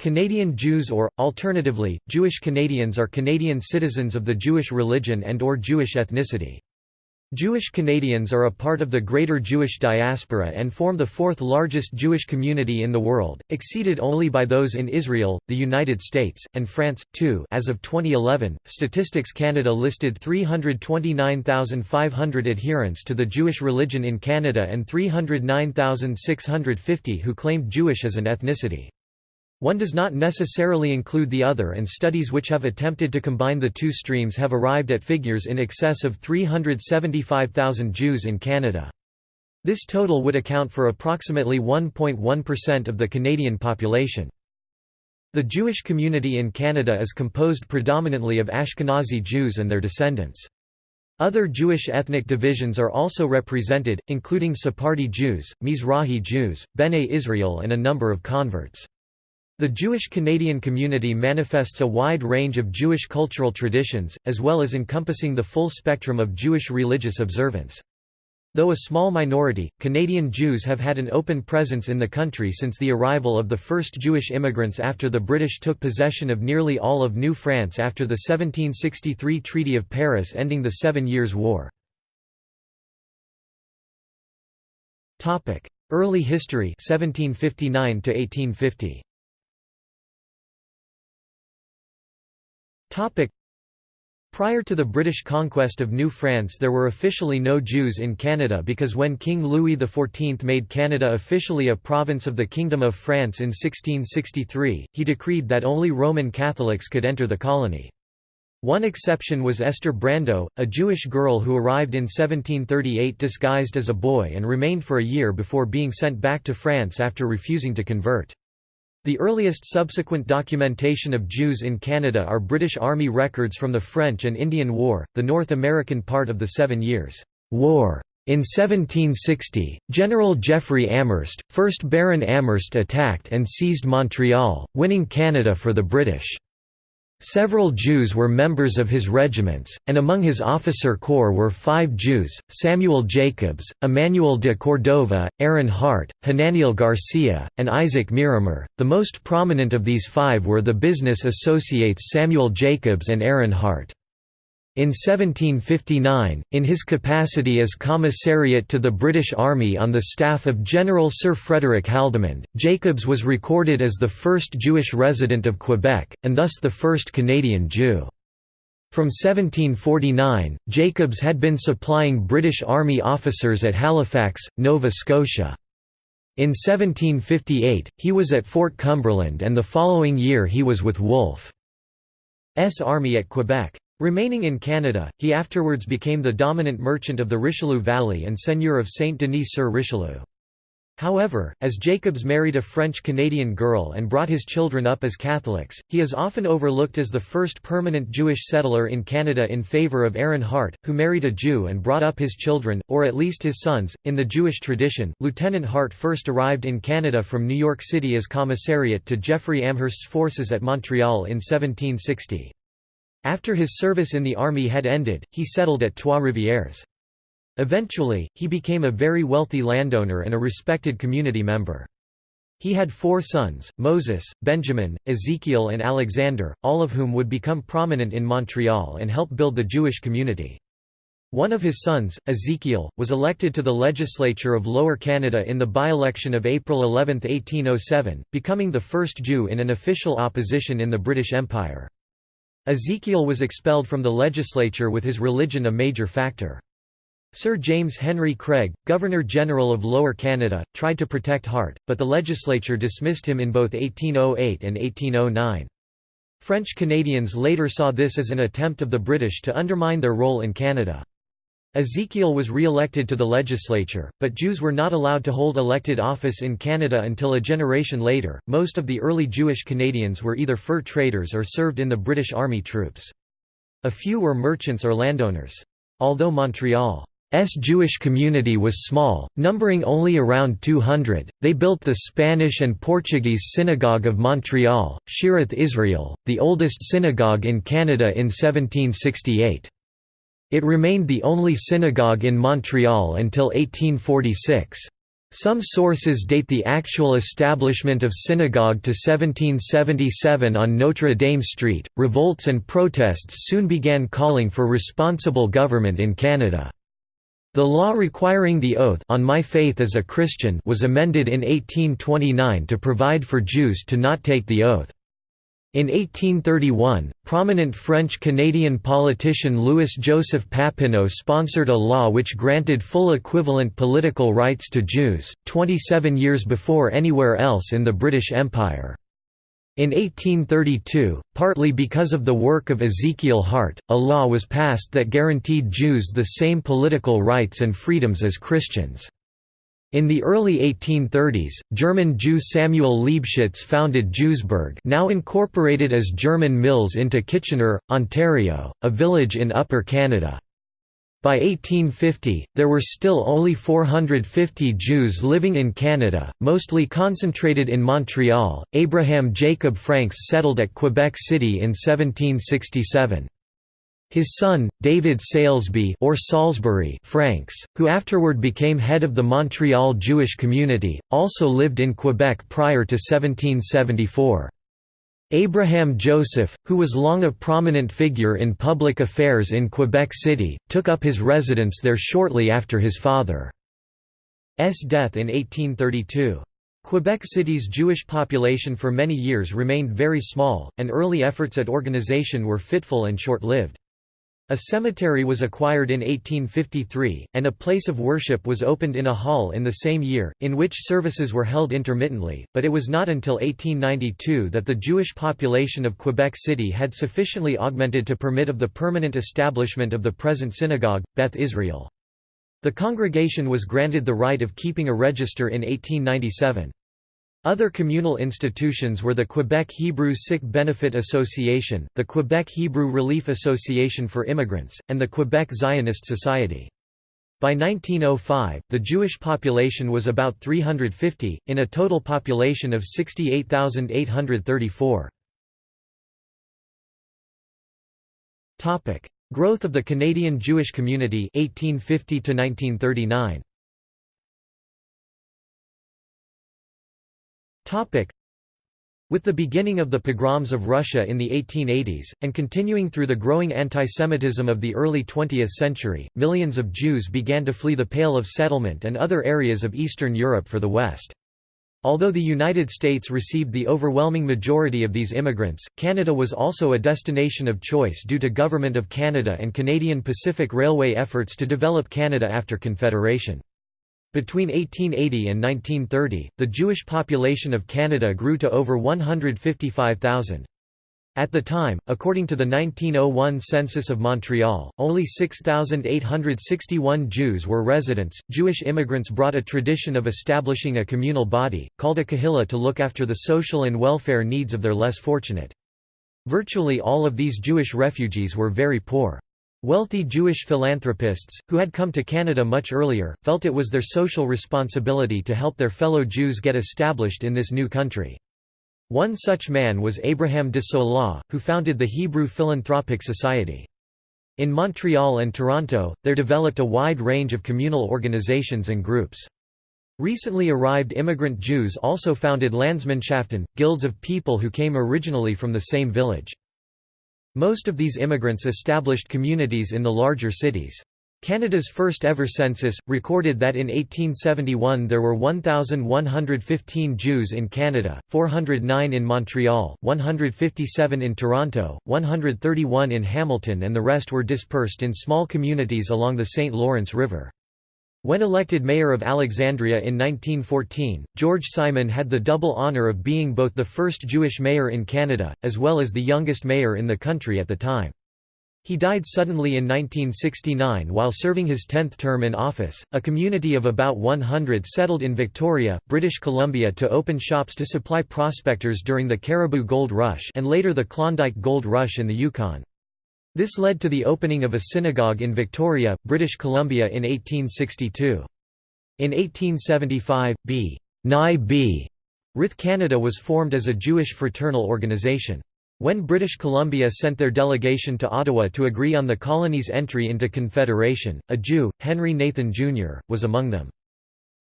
Canadian Jews or, alternatively, Jewish Canadians are Canadian citizens of the Jewish religion and or Jewish ethnicity. Jewish Canadians are a part of the Greater Jewish Diaspora and form the fourth largest Jewish community in the world, exceeded only by those in Israel, the United States, and France, too as of 2011, Statistics Canada listed 329,500 adherents to the Jewish religion in Canada and 309,650 who claimed Jewish as an ethnicity. One does not necessarily include the other and studies which have attempted to combine the two streams have arrived at figures in excess of 375,000 Jews in Canada. This total would account for approximately 1.1% of the Canadian population. The Jewish community in Canada is composed predominantly of Ashkenazi Jews and their descendants. Other Jewish ethnic divisions are also represented, including Sephardi Jews, Mizrahi Jews, Bene Israel and a number of converts. The Jewish Canadian community manifests a wide range of Jewish cultural traditions, as well as encompassing the full spectrum of Jewish religious observance. Though a small minority, Canadian Jews have had an open presence in the country since the arrival of the first Jewish immigrants after the British took possession of nearly all of New France after the 1763 Treaty of Paris ending the Seven Years' War. Early history 1759 to 1850. Prior to the British conquest of New France there were officially no Jews in Canada because when King Louis XIV made Canada officially a province of the Kingdom of France in 1663, he decreed that only Roman Catholics could enter the colony. One exception was Esther Brandeau, a Jewish girl who arrived in 1738 disguised as a boy and remained for a year before being sent back to France after refusing to convert. The earliest subsequent documentation of Jews in Canada are British Army records from the French and Indian War, the North American part of the Seven Years' War. In 1760, General Jeffrey Amherst, 1st Baron Amherst attacked and seized Montreal, winning Canada for the British. Several Jews were members of his regiments, and among his officer corps were five Jews, Samuel Jacobs, Emmanuel de Cordova, Aaron Hart, Hananiel Garcia, and Isaac Miramar. The most prominent of these five were the business associates Samuel Jacobs and Aaron Hart. In 1759, in his capacity as commissariat to the British Army on the staff of General Sir Frederick Haldimand, Jacobs was recorded as the first Jewish resident of Quebec, and thus the first Canadian Jew. From 1749, Jacobs had been supplying British Army officers at Halifax, Nova Scotia. In 1758, he was at Fort Cumberland and the following year he was with Wolfe's army at Quebec. Remaining in Canada, he afterwards became the dominant merchant of the Richelieu Valley and seigneur of Saint-Denis-sur-Richelieu. However, as Jacobs married a French-Canadian girl and brought his children up as Catholics, he is often overlooked as the first permanent Jewish settler in Canada in favour of Aaron Hart, who married a Jew and brought up his children, or at least his sons. In the Jewish tradition, Lieutenant Hart first arrived in Canada from New York City as commissariat to Jeffrey Amherst's forces at Montreal in 1760. After his service in the army had ended, he settled at Trois-Rivières. Eventually, he became a very wealthy landowner and a respected community member. He had four sons, Moses, Benjamin, Ezekiel and Alexander, all of whom would become prominent in Montreal and help build the Jewish community. One of his sons, Ezekiel, was elected to the legislature of Lower Canada in the by-election of April 11, 1807, becoming the first Jew in an official opposition in the British Empire. Ezekiel was expelled from the legislature with his religion a major factor. Sir James Henry Craig, Governor-General of Lower Canada, tried to protect Hart, but the legislature dismissed him in both 1808 and 1809. French Canadians later saw this as an attempt of the British to undermine their role in Canada. Ezekiel was re-elected to the legislature, but Jews were not allowed to hold elected office in Canada until a generation later. Most of the early Jewish Canadians were either fur traders or served in the British Army troops. A few were merchants or landowners. Although Montreal's Jewish community was small, numbering only around 200, they built the Spanish and Portuguese Synagogue of Montreal, Shearith Israel, the oldest synagogue in Canada in 1768. It remained the only synagogue in Montreal until 1846. Some sources date the actual establishment of synagogue to 1777 on Notre Dame Street. Revolts and protests soon began calling for responsible government in Canada. The law requiring the oath on my faith as a Christian was amended in 1829 to provide for Jews to not take the oath. In 1831, prominent French-Canadian politician Louis-Joseph Papineau sponsored a law which granted full equivalent political rights to Jews, 27 years before anywhere else in the British Empire. In 1832, partly because of the work of Ezekiel Hart, a law was passed that guaranteed Jews the same political rights and freedoms as Christians. In the early 1830s, German Jew Samuel Liebschitz founded Jewsburg now incorporated as German Mills into Kitchener, Ontario, a village in Upper Canada. By 1850, there were still only 450 Jews living in Canada, mostly concentrated in Montreal. Abraham Jacob Franks settled at Quebec City in 1767. His son, David Salesby or Salisbury Franks, who afterward became head of the Montreal Jewish community, also lived in Quebec prior to 1774. Abraham Joseph, who was long a prominent figure in public affairs in Quebec City, took up his residence there shortly after his father's death in 1832. Quebec City's Jewish population for many years remained very small, and early efforts at organization were fitful and short-lived. A cemetery was acquired in 1853, and a place of worship was opened in a hall in the same year, in which services were held intermittently, but it was not until 1892 that the Jewish population of Quebec City had sufficiently augmented to permit of the permanent establishment of the present synagogue, Beth Israel. The congregation was granted the right of keeping a register in 1897. Other communal institutions were the Quebec Hebrew Sick Benefit Association, the Quebec Hebrew Relief Association for Immigrants, and the Quebec Zionist Society. By 1905, the Jewish population was about 350, in a total population of 68,834. Growth of the Canadian Jewish community 1850 1939. With the beginning of the pogroms of Russia in the 1880s, and continuing through the growing antisemitism of the early 20th century, millions of Jews began to flee the Pale of Settlement and other areas of Eastern Europe for the West. Although the United States received the overwhelming majority of these immigrants, Canada was also a destination of choice due to Government of Canada and Canadian Pacific Railway efforts to develop Canada after Confederation. Between 1880 and 1930, the Jewish population of Canada grew to over 155,000. At the time, according to the 1901 census of Montreal, only 6,861 Jews were residents. Jewish immigrants brought a tradition of establishing a communal body, called a kahila, to look after the social and welfare needs of their less fortunate. Virtually all of these Jewish refugees were very poor. Wealthy Jewish philanthropists, who had come to Canada much earlier, felt it was their social responsibility to help their fellow Jews get established in this new country. One such man was Abraham de Sola, who founded the Hebrew Philanthropic Society. In Montreal and Toronto, there developed a wide range of communal organizations and groups. Recently arrived immigrant Jews also founded Landsmannschaften, guilds of people who came originally from the same village. Most of these immigrants established communities in the larger cities. Canada's first ever census, recorded that in 1871 there were 1,115 Jews in Canada, 409 in Montreal, 157 in Toronto, 131 in Hamilton and the rest were dispersed in small communities along the St. Lawrence River. When elected mayor of Alexandria in 1914, George Simon had the double honor of being both the first Jewish mayor in Canada, as well as the youngest mayor in the country at the time. He died suddenly in 1969 while serving his 10th term in office. A community of about 100 settled in Victoria, British Columbia to open shops to supply prospectors during the Cariboo Gold Rush and later the Klondike Gold Rush in the Yukon. This led to the opening of a synagogue in Victoria, British Columbia in 1862. In 1875, B. Nye B. Rith Canada was formed as a Jewish fraternal organization. When British Columbia sent their delegation to Ottawa to agree on the colony's entry into Confederation, a Jew, Henry Nathan Jr., was among them.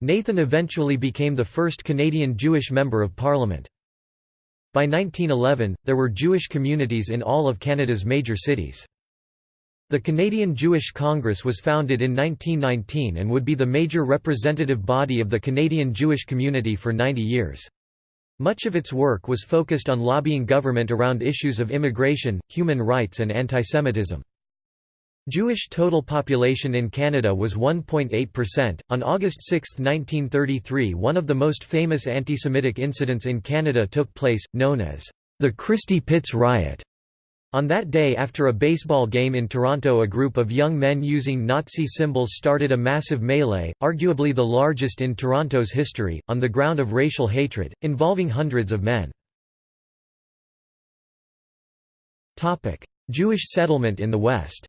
Nathan eventually became the first Canadian Jewish Member of Parliament. By 1911, there were Jewish communities in all of Canada's major cities. The Canadian Jewish Congress was founded in 1919 and would be the major representative body of the Canadian Jewish community for 90 years. Much of its work was focused on lobbying government around issues of immigration, human rights and antisemitism. Jewish total population in Canada was 1.8%. On August 6, 1933, one of the most famous anti-Semitic incidents in Canada took place, known as the Christie Pitts Riot. On that day after a baseball game in Toronto a group of young men using Nazi symbols started a massive melee, arguably the largest in Toronto's history, on the ground of racial hatred, involving hundreds of men. Jewish settlement in the West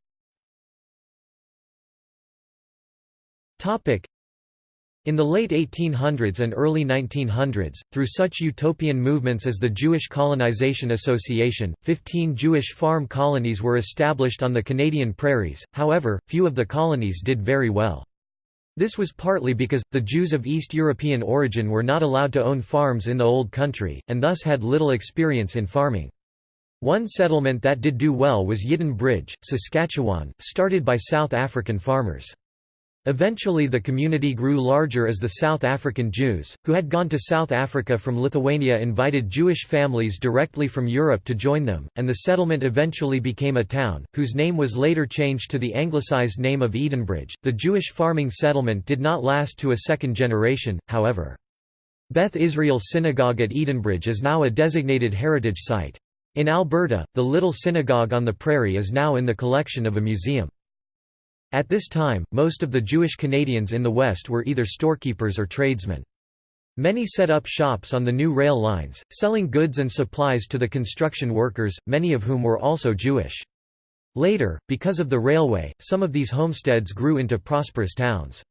In the late 1800s and early 1900s, through such utopian movements as the Jewish Colonization Association, 15 Jewish farm colonies were established on the Canadian prairies, however, few of the colonies did very well. This was partly because, the Jews of East European origin were not allowed to own farms in the Old Country, and thus had little experience in farming. One settlement that did do well was Yidden Bridge, Saskatchewan, started by South African farmers. Eventually the community grew larger as the South African Jews, who had gone to South Africa from Lithuania invited Jewish families directly from Europe to join them, and the settlement eventually became a town, whose name was later changed to the anglicized name of Edenbridge. The Jewish farming settlement did not last to a second generation, however. Beth Israel Synagogue at Edenbridge is now a designated heritage site. In Alberta, the Little Synagogue on the Prairie is now in the collection of a museum. At this time, most of the Jewish Canadians in the West were either storekeepers or tradesmen. Many set up shops on the new rail lines, selling goods and supplies to the construction workers, many of whom were also Jewish. Later, because of the railway, some of these homesteads grew into prosperous towns.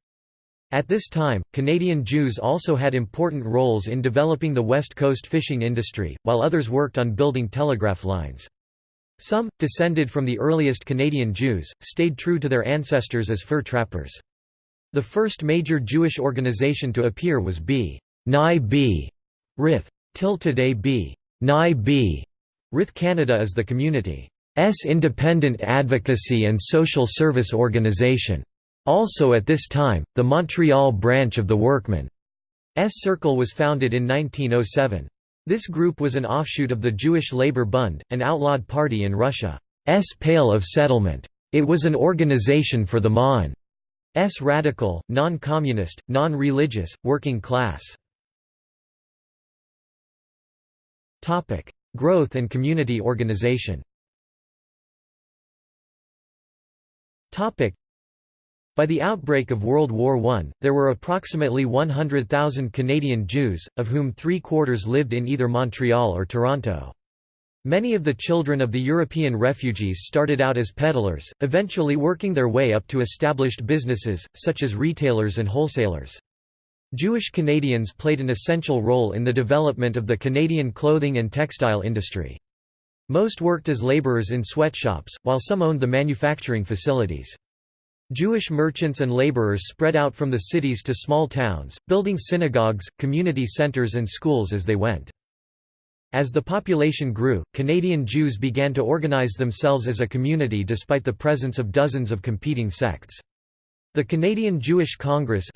At this time, Canadian Jews also had important roles in developing the West Coast fishing industry, while others worked on building telegraph lines. Some, descended from the earliest Canadian Jews, stayed true to their ancestors as fur trappers. The first major Jewish organization to appear was B. Nai B. Rith. Till today B. Nai B. Rith Canada is the community's independent advocacy and social service organization. Also at this time, the Montreal branch of the Workmen's Circle was founded in 1907. This group was an offshoot of the Jewish Labor Bund, an outlawed party in Russia's Pale of Settlement. It was an organization for the Ma'an's radical, non-communist, non-religious, working class. Growth and community organization by the outbreak of World War I, there were approximately 100,000 Canadian Jews, of whom three-quarters lived in either Montreal or Toronto. Many of the children of the European refugees started out as peddlers, eventually working their way up to established businesses, such as retailers and wholesalers. Jewish Canadians played an essential role in the development of the Canadian clothing and textile industry. Most worked as labourers in sweatshops, while some owned the manufacturing facilities. Jewish merchants and laborers spread out from the cities to small towns, building synagogues, community centers and schools as they went. As the population grew, Canadian Jews began to organize themselves as a community despite the presence of dozens of competing sects. The Canadian Jewish Congress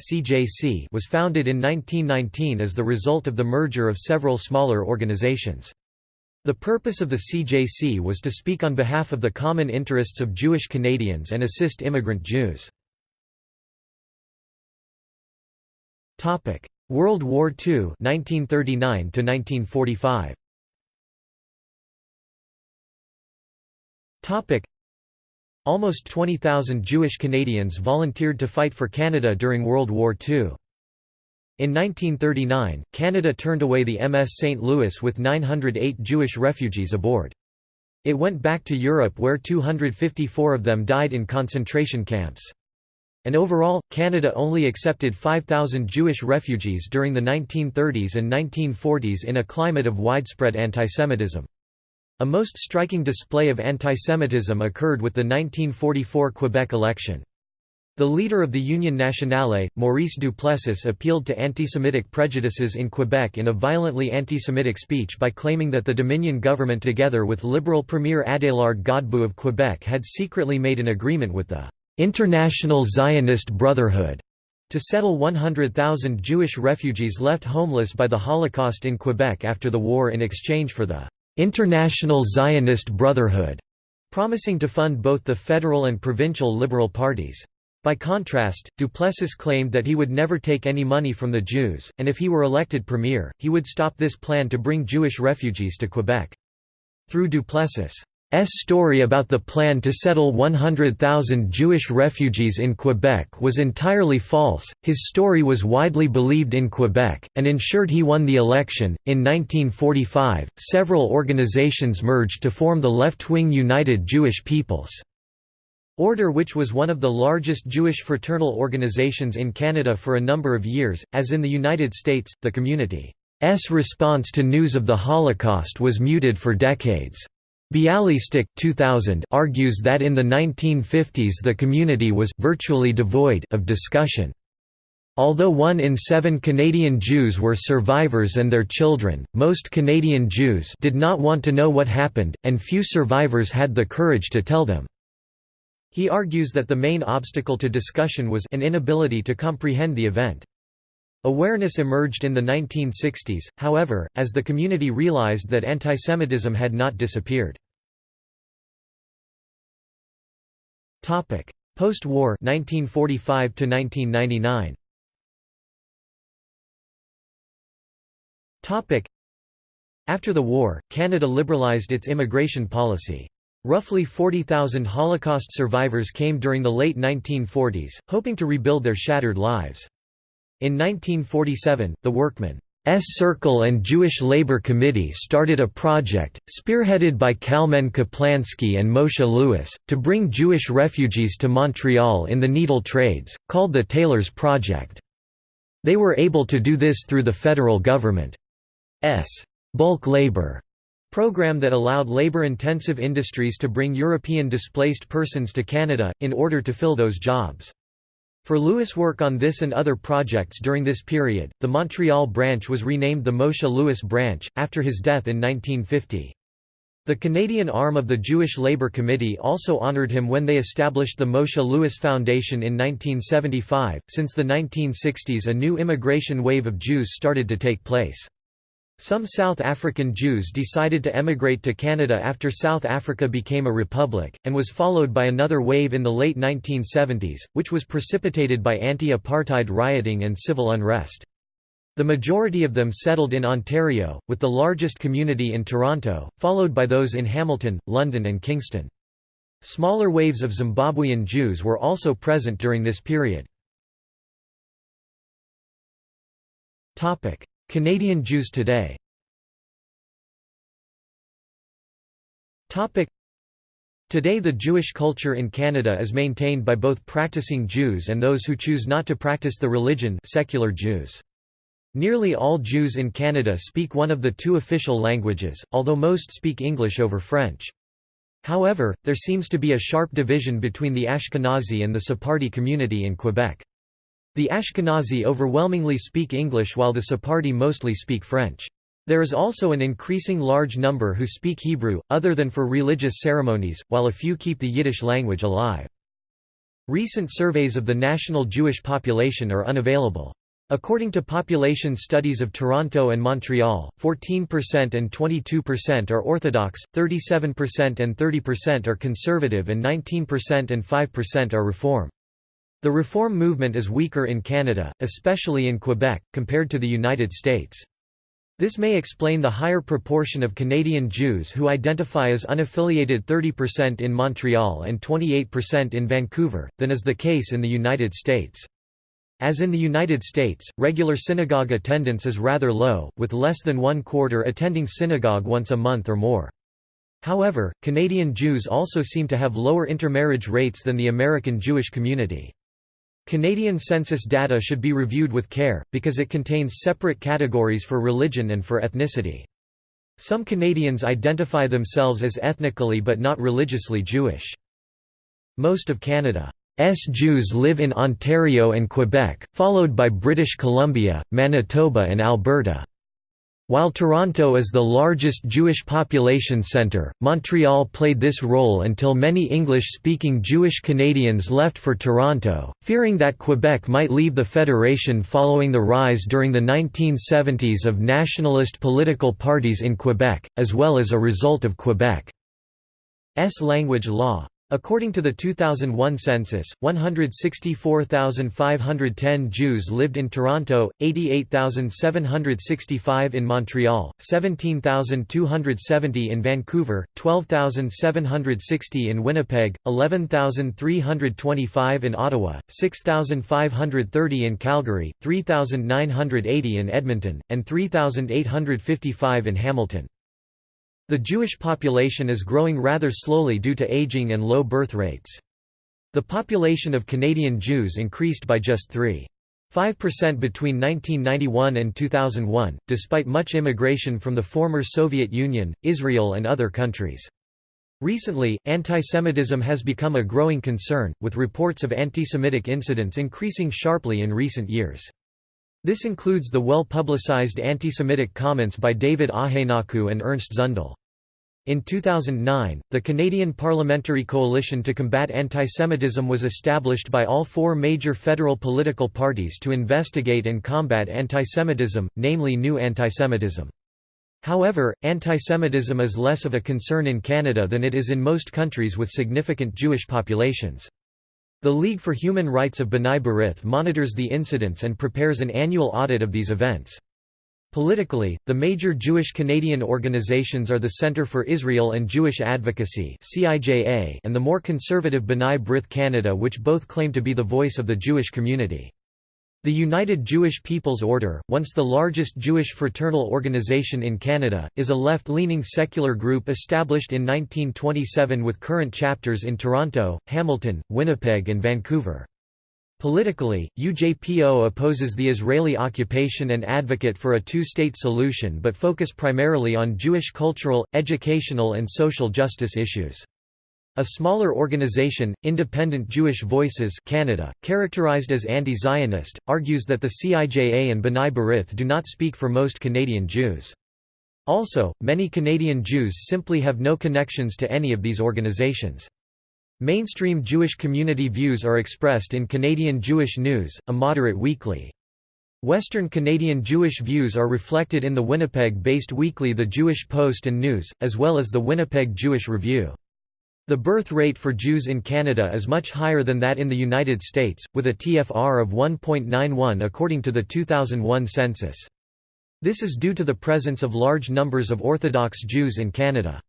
was founded in 1919 as the result of the merger of several smaller organizations. The purpose of the CJC was to speak on behalf of the common interests of Jewish Canadians and assist immigrant Jews. World War II 1939 1945 Almost 20,000 Jewish Canadians volunteered to fight for Canada during World War II. In 1939, Canada turned away the MS St. Louis with 908 Jewish refugees aboard. It went back to Europe where 254 of them died in concentration camps. And overall, Canada only accepted 5,000 Jewish refugees during the 1930s and 1940s in a climate of widespread antisemitism. A most striking display of antisemitism occurred with the 1944 Quebec election. The leader of the Union Nationale, Maurice Duplessis appealed to anti-Semitic prejudices in Quebec in a violently anti-Semitic speech by claiming that the Dominion government together with Liberal Premier Adélard Godbout of Quebec had secretly made an agreement with the «International Zionist Brotherhood» to settle 100,000 Jewish refugees left homeless by the Holocaust in Quebec after the war in exchange for the «International Zionist Brotherhood», promising to fund both the federal and provincial liberal parties. By contrast, Duplessis claimed that he would never take any money from the Jews, and if he were elected premier, he would stop this plan to bring Jewish refugees to Quebec. Through Duplessis' story about the plan to settle 100,000 Jewish refugees in Quebec was entirely false, his story was widely believed in Quebec, and ensured he won the election. In 1945, several organizations merged to form the left-wing United Jewish Peoples. Order which was one of the largest Jewish fraternal organizations in Canada for a number of years, as in the United States, the community's response to news of the Holocaust was muted for decades. Bialystok 2000 argues that in the 1950s the community was virtually devoid of discussion. Although one in seven Canadian Jews were survivors and their children, most Canadian Jews did not want to know what happened, and few survivors had the courage to tell them. He argues that the main obstacle to discussion was an inability to comprehend the event. Awareness emerged in the 1960s, however, as the community realized that antisemitism had not disappeared. Post-war 1945 1999. After the war, Canada liberalized its immigration policy. Roughly 40,000 Holocaust survivors came during the late 1940s, hoping to rebuild their shattered lives. In 1947, the Workmen's Circle and Jewish Labor Committee started a project, spearheaded by Kalman Kaplansky and Moshe Lewis, to bring Jewish refugees to Montreal in the needle trades, called the Tailors Project. They were able to do this through the federal government's bulk labor program that allowed labor-intensive industries to bring European displaced persons to Canada, in order to fill those jobs. For Lewis' work on this and other projects during this period, the Montreal branch was renamed the Moshe Lewis Branch, after his death in 1950. The Canadian arm of the Jewish Labour Committee also honoured him when they established the Moshe Lewis Foundation in 1975. Since the 1960s, a new immigration wave of Jews started to take place. Some South African Jews decided to emigrate to Canada after South Africa became a republic, and was followed by another wave in the late 1970s, which was precipitated by anti-apartheid rioting and civil unrest. The majority of them settled in Ontario, with the largest community in Toronto, followed by those in Hamilton, London and Kingston. Smaller waves of Zimbabwean Jews were also present during this period. Canadian Jews today Today the Jewish culture in Canada is maintained by both practicing Jews and those who choose not to practice the religion secular Jews. Nearly all Jews in Canada speak one of the two official languages, although most speak English over French. However, there seems to be a sharp division between the Ashkenazi and the Sephardi community in Quebec. The Ashkenazi overwhelmingly speak English while the Sephardi mostly speak French. There is also an increasing large number who speak Hebrew, other than for religious ceremonies, while a few keep the Yiddish language alive. Recent surveys of the national Jewish population are unavailable. According to population studies of Toronto and Montreal, 14% and 22% are Orthodox, 37% and 30% are conservative and 19% and 5% are Reform. The reform movement is weaker in Canada, especially in Quebec, compared to the United States. This may explain the higher proportion of Canadian Jews who identify as unaffiliated 30% in Montreal and 28% in Vancouver, than is the case in the United States. As in the United States, regular synagogue attendance is rather low, with less than one quarter attending synagogue once a month or more. However, Canadian Jews also seem to have lower intermarriage rates than the American Jewish community. Canadian census data should be reviewed with care, because it contains separate categories for religion and for ethnicity. Some Canadians identify themselves as ethnically but not religiously Jewish. Most of Canada's Jews live in Ontario and Quebec, followed by British Columbia, Manitoba and Alberta. While Toronto is the largest Jewish population centre, Montreal played this role until many English-speaking Jewish Canadians left for Toronto, fearing that Quebec might leave the Federation following the rise during the 1970s of nationalist political parties in Quebec, as well as a result of Quebec's language law. According to the 2001 census, 164,510 Jews lived in Toronto, 88,765 in Montreal, 17,270 in Vancouver, 12,760 in Winnipeg, 11,325 in Ottawa, 6,530 in Calgary, 3,980 in Edmonton, and 3,855 in Hamilton. The Jewish population is growing rather slowly due to aging and low birth rates. The population of Canadian Jews increased by just 3.5% between 1991 and 2001, despite much immigration from the former Soviet Union, Israel and other countries. Recently, antisemitism has become a growing concern, with reports of antisemitic incidents increasing sharply in recent years. This includes the well-publicized anti-Semitic comments by David Ahenakew and Ernst Zundel. In 2009, the Canadian Parliamentary Coalition to Combat Antisemitism was established by all four major federal political parties to investigate and combat antisemitism, namely New Antisemitism. However, antisemitism is less of a concern in Canada than it is in most countries with significant Jewish populations. The League for Human Rights of B'nai B'rith monitors the incidents and prepares an annual audit of these events. Politically, the major Jewish Canadian organizations are the Centre for Israel and Jewish Advocacy and the more conservative B'nai B'rith Canada which both claim to be the voice of the Jewish community. The United Jewish People's Order, once the largest Jewish fraternal organization in Canada, is a left-leaning secular group established in 1927 with current chapters in Toronto, Hamilton, Winnipeg and Vancouver. Politically, UJPO opposes the Israeli occupation and advocate for a two-state solution but focus primarily on Jewish cultural, educational and social justice issues. A smaller organization, Independent Jewish Voices Canada, characterized as anti-Zionist, argues that the CIJA and B'nai B'rith do not speak for most Canadian Jews. Also, many Canadian Jews simply have no connections to any of these organizations. Mainstream Jewish community views are expressed in Canadian Jewish News, a moderate weekly. Western Canadian Jewish views are reflected in the Winnipeg-based weekly The Jewish Post and News, as well as the Winnipeg Jewish Review. The birth rate for Jews in Canada is much higher than that in the United States, with a TFR of 1.91 according to the 2001 census. This is due to the presence of large numbers of Orthodox Jews in Canada.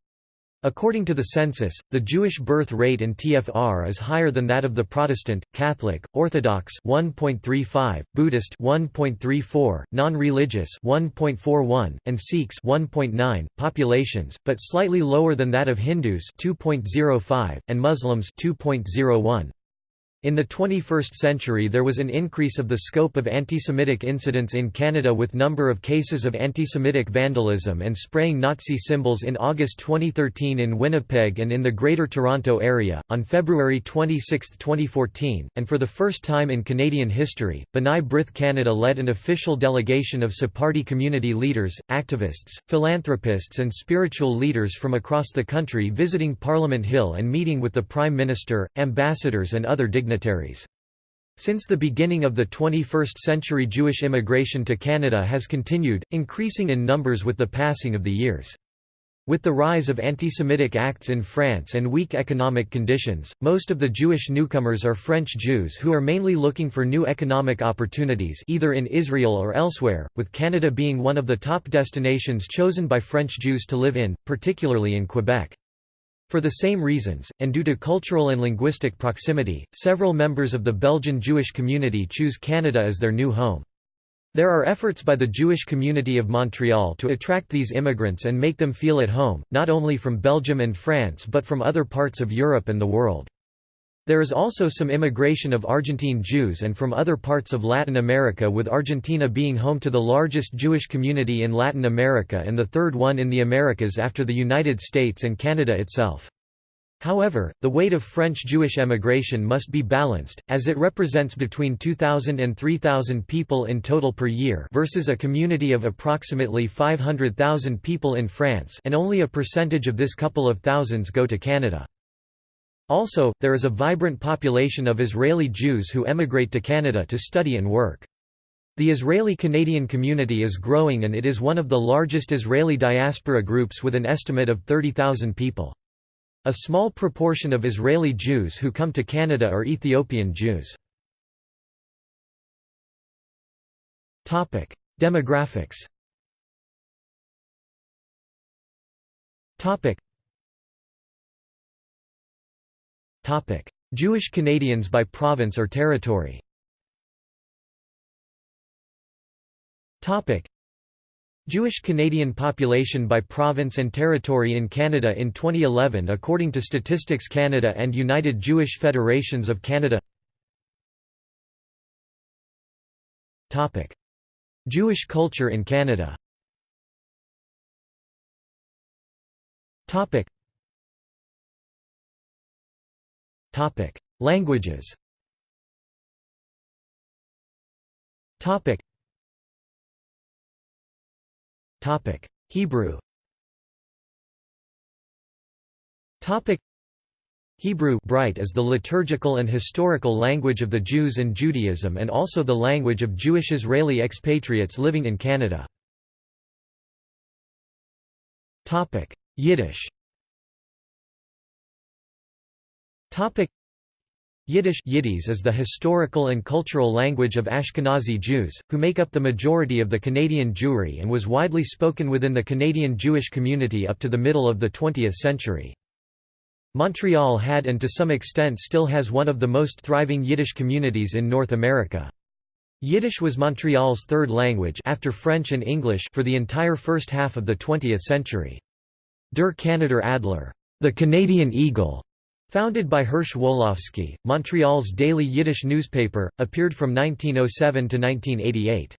According to the census, the Jewish birth rate in TFR is higher than that of the Protestant, Catholic, Orthodox 1.35, Buddhist 1.34, non-religious 1.41, and Sikhs 1.9 populations, but slightly lower than that of Hindus 2.05 and Muslims 2.01. In the 21st century there was an increase of the scope of antisemitic incidents in Canada with number of cases of antisemitic vandalism and spraying Nazi symbols in August 2013 in Winnipeg and in the Greater Toronto Area. On February 26, 2014, and for the first time in Canadian history, B'nai B'rith Canada led an official delegation of Sephardi community leaders, activists, philanthropists and spiritual leaders from across the country visiting Parliament Hill and meeting with the Prime Minister, ambassadors and other dignitaries dignitaries. Since the beginning of the 21st century Jewish immigration to Canada has continued, increasing in numbers with the passing of the years. With the rise of anti-Semitic acts in France and weak economic conditions, most of the Jewish newcomers are French Jews who are mainly looking for new economic opportunities either in Israel or elsewhere, with Canada being one of the top destinations chosen by French Jews to live in, particularly in Quebec. For the same reasons, and due to cultural and linguistic proximity, several members of the Belgian Jewish community choose Canada as their new home. There are efforts by the Jewish community of Montreal to attract these immigrants and make them feel at home, not only from Belgium and France but from other parts of Europe and the world. There is also some immigration of Argentine Jews and from other parts of Latin America with Argentina being home to the largest Jewish community in Latin America and the third one in the Americas after the United States and Canada itself. However, the weight of French Jewish emigration must be balanced, as it represents between 2,000 and 3,000 people in total per year versus a community of approximately 500,000 people in France and only a percentage of this couple of thousands go to Canada. Also, there is a vibrant population of Israeli Jews who emigrate to Canada to study and work. The Israeli-Canadian community is growing and it is one of the largest Israeli diaspora groups with an estimate of 30,000 people. A small proportion of Israeli Jews who come to Canada are Ethiopian Jews. Demographics Jewish Canadians by province or territory? Jewish Canadian population by province and territory in Canada in 2011 according to Statistics Canada and United Jewish Federations of Canada? Jewish culture in Canada Languages. Topic: Hebrew. Topic. Hebrew bright is the liturgical and historical language of the Jews and Judaism and also the language of Jewish Israeli expatriates living in Canada. Yiddish Yiddish Yiddies is the historical and cultural language of Ashkenazi Jews, who make up the majority of the Canadian Jewry and was widely spoken within the Canadian Jewish community up to the middle of the 20th century. Montreal had and to some extent still has one of the most thriving Yiddish communities in North America. Yiddish was Montreal's third language after French and English for the entire first half of the 20th century. Der Keneder Adler, the Canadian Eagle, Founded by Hirsch Wolofsky, Montreal's daily Yiddish newspaper, appeared from 1907 to 1988.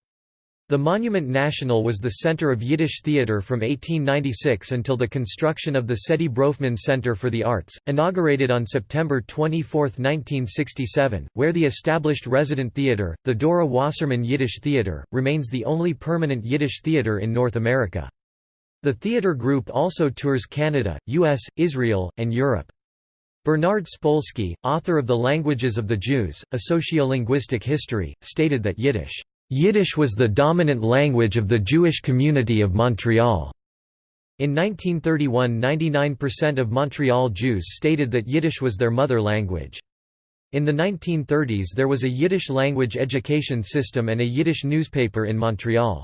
The Monument National was the center of Yiddish theater from 1896 until the construction of the Saidye Bronfman Center for the Arts, inaugurated on September 24, 1967, where the established resident theater, the Dora Wasserman Yiddish Theater, remains the only permanent Yiddish theater in North America. The theater group also tours Canada, US, Israel, and Europe. Bernard Spolsky, author of The Languages of the Jews, A Sociolinguistic History, stated that Yiddish, "...Yiddish was the dominant language of the Jewish community of Montreal." In 1931 99% of Montreal Jews stated that Yiddish was their mother language. In the 1930s there was a Yiddish language education system and a Yiddish newspaper in Montreal.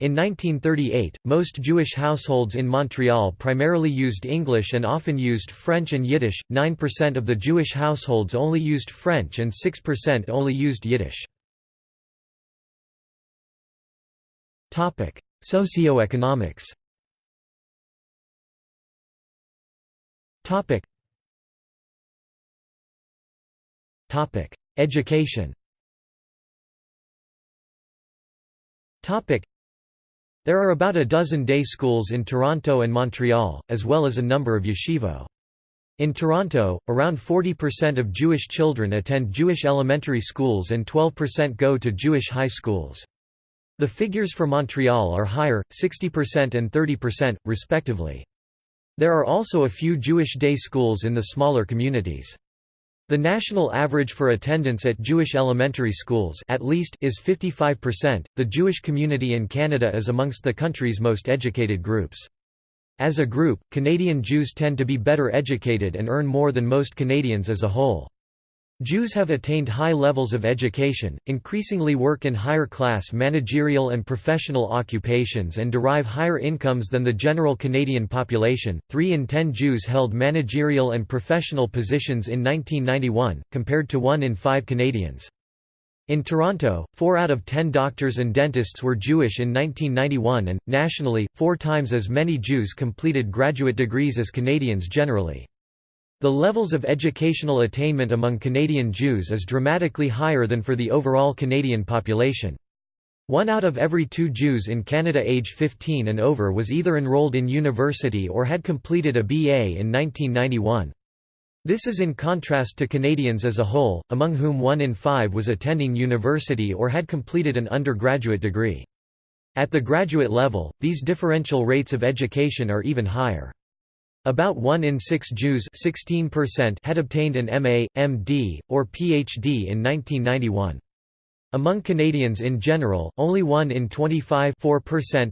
In 1938, most Jewish households in Montreal primarily used English and often used French and Yiddish, 9% of the Jewish households only used French and 6% only used Yiddish. Topic: Socioeconomics. Topic: Education there are about a dozen day schools in Toronto and Montreal, as well as a number of yeshivo. In Toronto, around 40% of Jewish children attend Jewish elementary schools and 12% go to Jewish high schools. The figures for Montreal are higher, 60% and 30%, respectively. There are also a few Jewish day schools in the smaller communities. The national average for attendance at Jewish elementary schools at least is 55%. The Jewish community in Canada is amongst the country's most educated groups. As a group, Canadian Jews tend to be better educated and earn more than most Canadians as a whole. Jews have attained high levels of education, increasingly work in higher-class managerial and professional occupations and derive higher incomes than the general Canadian population. 3 in 10 Jews held managerial and professional positions in 1991, compared to 1 in 5 Canadians. In Toronto, 4 out of 10 doctors and dentists were Jewish in 1991 and, nationally, four times as many Jews completed graduate degrees as Canadians generally. The levels of educational attainment among Canadian Jews is dramatically higher than for the overall Canadian population. One out of every two Jews in Canada age 15 and over was either enrolled in university or had completed a BA in 1991. This is in contrast to Canadians as a whole, among whom one in five was attending university or had completed an undergraduate degree. At the graduate level, these differential rates of education are even higher. About 1 in 6 Jews 16% had obtained an MA, MD, or PhD in 1991. Among Canadians in general, only 1 in 25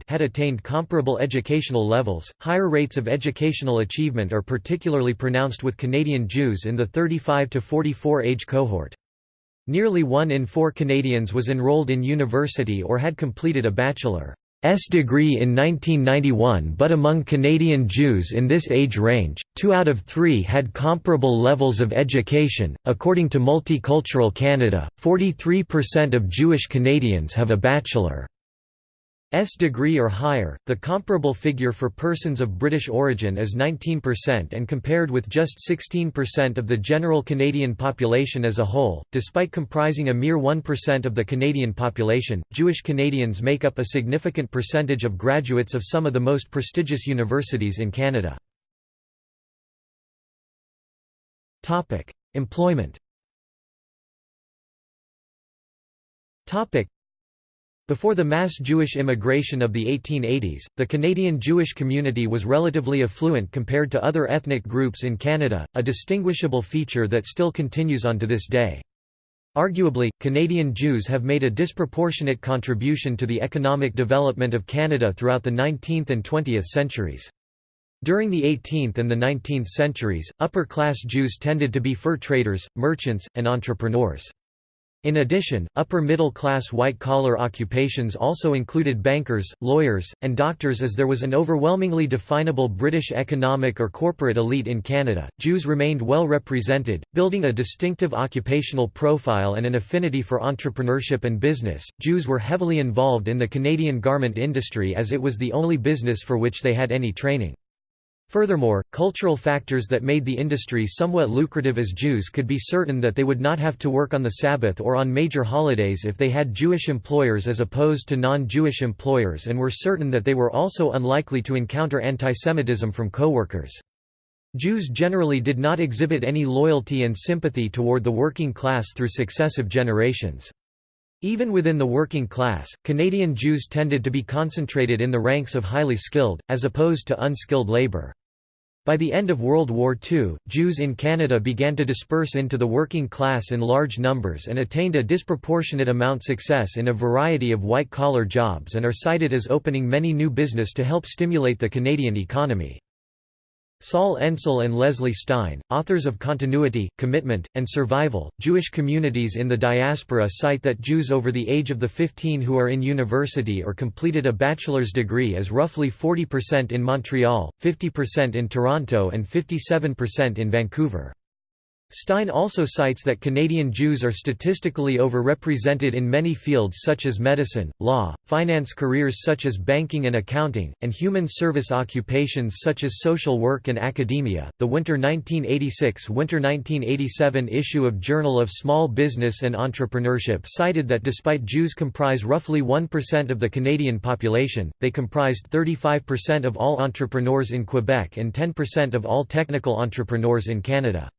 had attained comparable educational levels. Higher rates of educational achievement are particularly pronounced with Canadian Jews in the 35 to 44 age cohort. Nearly 1 in 4 Canadians was enrolled in university or had completed a bachelor. S degree in 1991 but among Canadian Jews in this age range, two out of three had comparable levels of education. According to Multicultural Canada, 43% of Jewish Canadians have a bachelor. S degree or higher. The comparable figure for persons of British origin is 19% and compared with just 16% of the general Canadian population as a whole. Despite comprising a mere 1% of the Canadian population, Jewish Canadians make up a significant percentage of graduates of some of the most prestigious universities in Canada. Topic: Employment. Topic: before the mass Jewish immigration of the 1880s, the Canadian Jewish community was relatively affluent compared to other ethnic groups in Canada, a distinguishable feature that still continues on to this day. Arguably, Canadian Jews have made a disproportionate contribution to the economic development of Canada throughout the 19th and 20th centuries. During the 18th and the 19th centuries, upper-class Jews tended to be fur traders, merchants, and entrepreneurs. In addition, upper-middle-class white-collar occupations also included bankers, lawyers, and doctors as there was an overwhelmingly definable British economic or corporate elite in Canada. Jews remained well represented, building a distinctive occupational profile and an affinity for entrepreneurship and business. Jews were heavily involved in the Canadian garment industry as it was the only business for which they had any training. Furthermore, cultural factors that made the industry somewhat lucrative as Jews could be certain that they would not have to work on the Sabbath or on major holidays if they had Jewish employers as opposed to non-Jewish employers and were certain that they were also unlikely to encounter antisemitism from coworkers. Jews generally did not exhibit any loyalty and sympathy toward the working class through successive generations. Even within the working class, Canadian Jews tended to be concentrated in the ranks of highly skilled, as opposed to unskilled labour. By the end of World War II, Jews in Canada began to disperse into the working class in large numbers and attained a disproportionate amount success in a variety of white-collar jobs and are cited as opening many new business to help stimulate the Canadian economy. Sol Encel and Leslie Stein, authors of Continuity, Commitment, and Survival, Jewish Communities in the Diaspora cite that Jews over the age of the 15 who are in university or completed a bachelor's degree is roughly 40% in Montreal, 50% in Toronto and 57% in Vancouver. Stein also cites that Canadian Jews are statistically overrepresented in many fields such as medicine, law, finance careers such as banking and accounting, and human service occupations such as social work and academia. The winter 1986 winter 1987 issue of Journal of Small Business and Entrepreneurship cited that despite Jews comprise roughly 1% of the Canadian population, they comprised 35% of all entrepreneurs in Quebec and 10% of all technical entrepreneurs in Canada.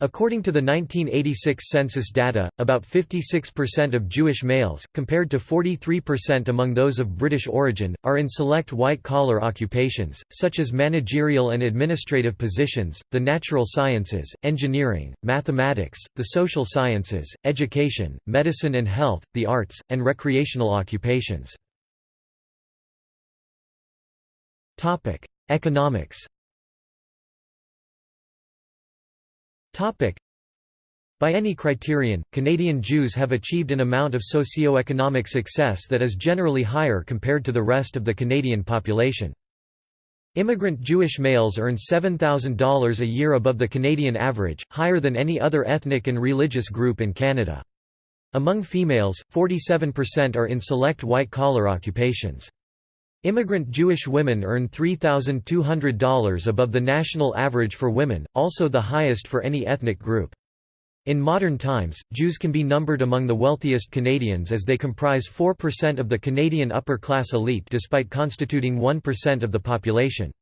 According to the 1986 census data, about 56% of Jewish males, compared to 43% among those of British origin, are in select white-collar occupations, such as managerial and administrative positions, the natural sciences, engineering, mathematics, the social sciences, education, medicine and health, the arts, and recreational occupations. Economics By any criterion, Canadian Jews have achieved an amount of socio-economic success that is generally higher compared to the rest of the Canadian population. Immigrant Jewish males earn $7,000 a year above the Canadian average, higher than any other ethnic and religious group in Canada. Among females, 47% are in select white-collar occupations. Immigrant Jewish women earn $3,200 above the national average for women, also the highest for any ethnic group. In modern times, Jews can be numbered among the wealthiest Canadians as they comprise 4% of the Canadian upper-class elite despite constituting 1% of the population.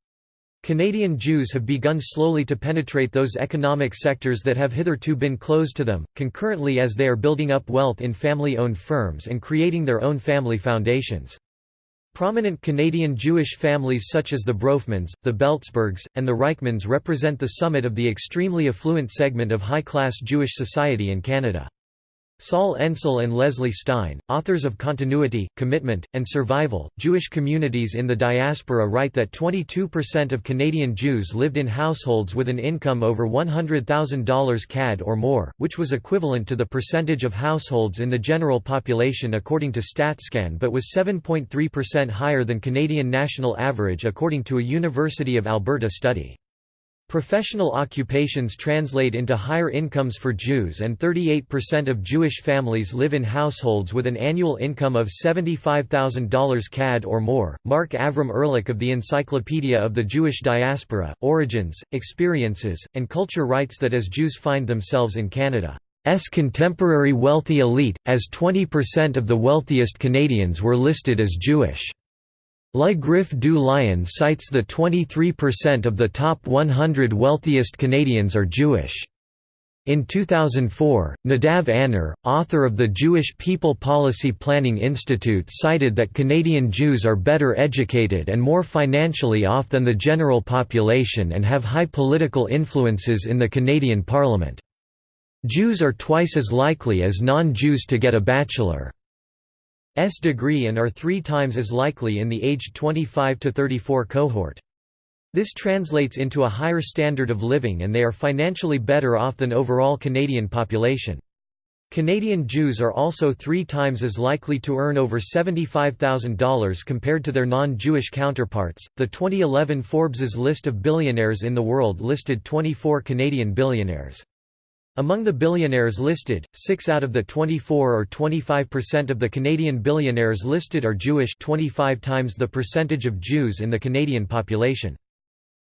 Canadian Jews have begun slowly to penetrate those economic sectors that have hitherto been closed to them, concurrently as they are building up wealth in family-owned firms and creating their own family foundations. Prominent Canadian Jewish families such as the Bronfmans, the Belzbergs, and the Reichmanns represent the summit of the extremely affluent segment of high-class Jewish society in Canada. Sol Encel and Leslie Stein, authors of Continuity, Commitment, and Survival, Jewish Communities in the Diaspora write that 22% of Canadian Jews lived in households with an income over $100,000 CAD or more, which was equivalent to the percentage of households in the general population according to StatsCan but was 7.3% higher than Canadian national average according to a University of Alberta study. Professional occupations translate into higher incomes for Jews and 38% of Jewish families live in households with an annual income of $75,000 CAD or more. Mark Avram Ehrlich of the Encyclopedia of the Jewish Diaspora, Origins, Experiences, and Culture writes that as Jews find themselves in Canada's contemporary wealthy elite, as 20% of the wealthiest Canadians were listed as Jewish. Le Griff du Lion cites the 23% of the top 100 wealthiest Canadians are Jewish. In 2004, Nadav Aner, author of the Jewish People Policy Planning Institute cited that Canadian Jews are better educated and more financially off than the general population and have high political influences in the Canadian Parliament. Jews are twice as likely as non-Jews to get a bachelor. S degree and are three times as likely in the aged 25 to 34 cohort. This translates into a higher standard of living and they are financially better off than overall Canadian population. Canadian Jews are also three times as likely to earn over $75,000 compared to their non-Jewish counterparts. The 2011 Forbes's list of billionaires in the world listed 24 Canadian billionaires. Among the billionaires listed, 6 out of the 24 or 25% of the Canadian billionaires listed are Jewish 25 times the percentage of Jews in the Canadian population.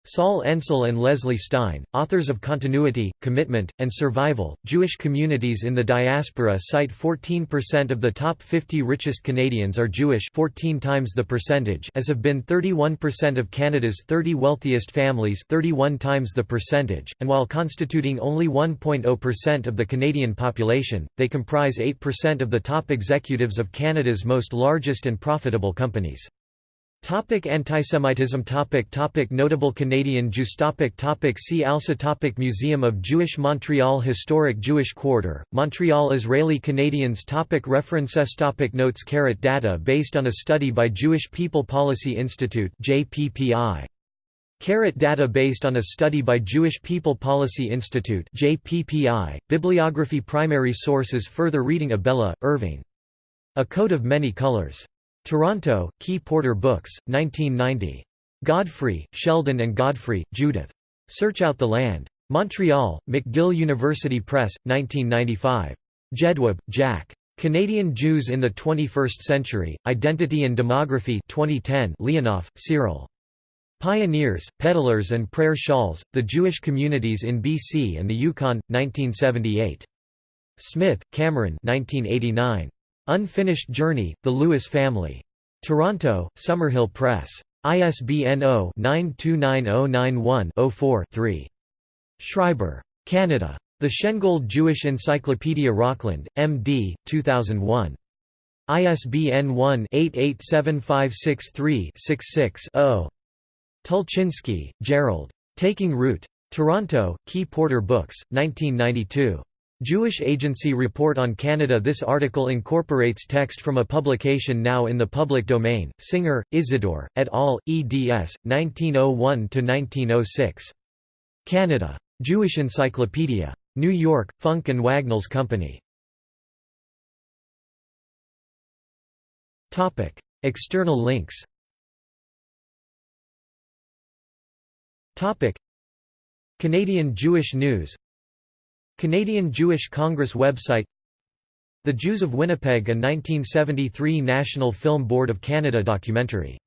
Sol Encel and Leslie Stein, authors of Continuity, Commitment, and Survival, Jewish Communities in the Diaspora cite 14% of the top 50 richest Canadians are Jewish 14 times the percentage as have been 31% of Canada's 30 wealthiest families 31 times the percentage, and while constituting only 1.0% of the Canadian population, they comprise 8% of the top executives of Canada's most largest and profitable companies. Topic Antisemitism topic topic Notable Canadian Jews topic topic See also topic Museum of Jewish Montreal Historic Jewish Quarter, Montreal Israeli Canadians topic References topic Notes Carrot Data based on a study by Jewish People Policy Institute JPPI. Carrot data based on a study by Jewish People Policy Institute JPPI. Bibliography Primary sources Further reading Abella, Irving. A Coat of Many Colors. Toronto, Key Porter Books, 1990. Godfrey, Sheldon and Godfrey, Judith. Search Out the Land. Montreal, McGill University Press, 1995. Jedwab, Jack. Canadian Jews in the 21st Century, Identity and Demography 2010 Leonoff, Cyril. Pioneers, Peddlers and Prayer Shawls, The Jewish Communities in BC and the Yukon, 1978. Smith, Cameron 1989. Unfinished Journey, The Lewis Family. Toronto, Summerhill Press. ISBN 0-929091-04-3. Schreiber. Canada. The Shengold Jewish Encyclopedia Rockland, M.D., 2001. ISBN 1-887563-66-0. Tulchinsky, Gerald. Taking Root. Toronto, Key Porter Books, 1992. Jewish Agency Report on Canada This article incorporates text from a publication now in the public domain, Singer, Isidore, et al., eds. 1901–1906. Canada. Jewish Encyclopedia. New York, Funk and Wagnalls Company. External links Canadian Jewish News Canadian Jewish Congress website The Jews of Winnipeg a 1973 National Film Board of Canada documentary